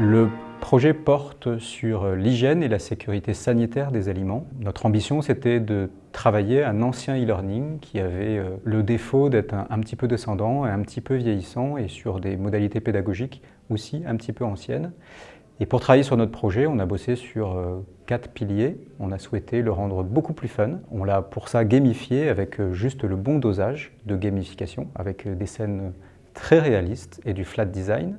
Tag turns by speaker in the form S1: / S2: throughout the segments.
S1: Le projet porte sur l'hygiène et la sécurité sanitaire des aliments. Notre ambition, c'était de travailler un ancien e-learning qui avait euh, le défaut d'être un, petit peu descendant et un petit peu vieillissant et sur des modalités pédagogiques aussi un petit peu anciennes. Et pour travailler sur notre projet, on a bossé sur euh, quatre piliers. On a souhaité le rendre beaucoup plus fun. On l'a pour ça gamifié avec euh, juste le bon dosage de gamification, avec des scènes très réalistes et du flat design.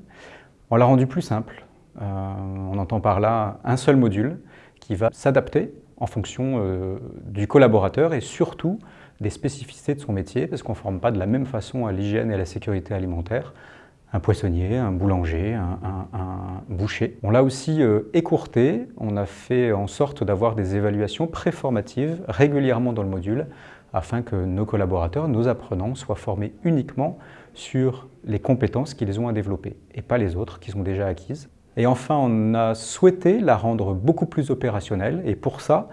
S1: On l'a rendu plus simple, on entend par là un seul module qui va s'adapter en fonction euh, du collaborateur et surtout des spécificités de son métier, parce qu'on ne forme pas de la même façon à l'hygiène et à la sécurité alimentaire un poissonnier, un boulanger, un, boucher. On l'a aussi euh, écourté, on a fait en sorte d'avoir des évaluations préformatives régulièrement dans le module afin que nos collaborateurs, nos apprenants soient formés uniquement sur les compétences qu'ils ont à développer et pas les autres qu'ils ont déjà acquises. Et enfin, on a souhaité la rendre beaucoup plus opérationnelle et pour ça,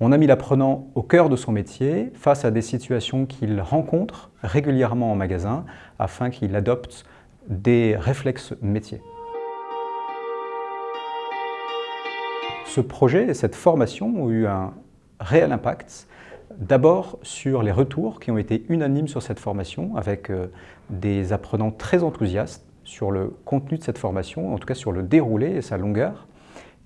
S1: on a mis l'apprenant au cœur de son métier face à des situations qu'il rencontre régulièrement en magasin afin qu'il adopte des réflexes métiers. Ce projet et cette formation ont eu un réel impact D'abord sur les retours qui ont été unanimes sur cette formation avec euh, des apprenants très enthousiastes sur le contenu de cette formation, en tout cas sur le déroulé et sa longueur.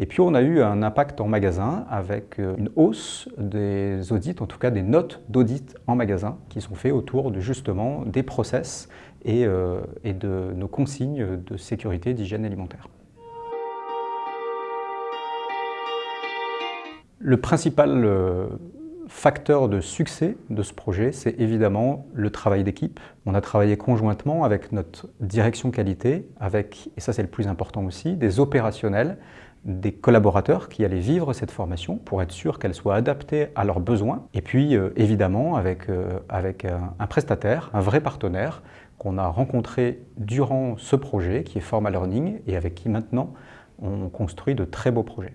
S1: Et puis on a eu un impact en magasin avec euh, une hausse des audits, en tout cas des notes d'audit en magasin qui sont faits autour de justement des process et, euh, de nos consignes de sécurité d'hygiène alimentaire. Le principal euh, facteur de succès de ce projet, c'est évidemment le travail d'équipe. On a travaillé conjointement avec notre direction qualité, avec, et ça c'est le plus important aussi, des opérationnels, des collaborateurs qui allaient vivre cette formation pour être sûr qu'elle soit adaptée à leurs besoins. Et puis euh, évidemment avec, euh, avec un, prestataire, un vrai partenaire qu'on a rencontré durant ce projet qui est Formal Learning et avec qui maintenant on construit de très beaux projets.